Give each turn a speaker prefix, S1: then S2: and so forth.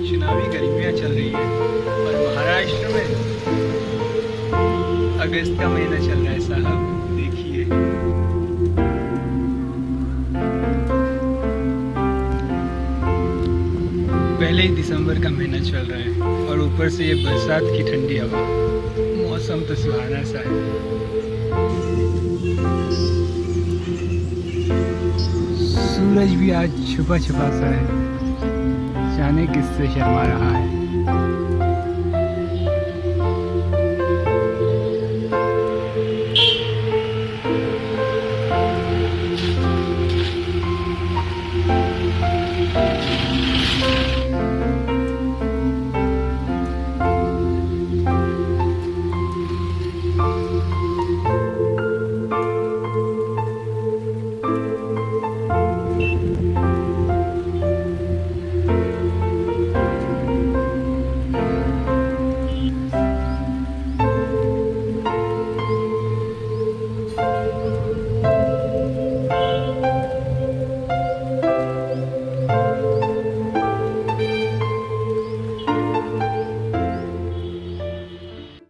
S1: चुनावी गर्मियाँ चल रही है, और महाराष्ट्र में अगस्त का महीना चल रहा है साहब, देखिए। पहले ही दिसंबर का महीना चल रहा है, और ऊपर से ये बरसात की ठंडी हवा। मौसम तो सुहाना सा है। सूरज भी आज छुपा छुपा सा है। einiges sicher mal heil.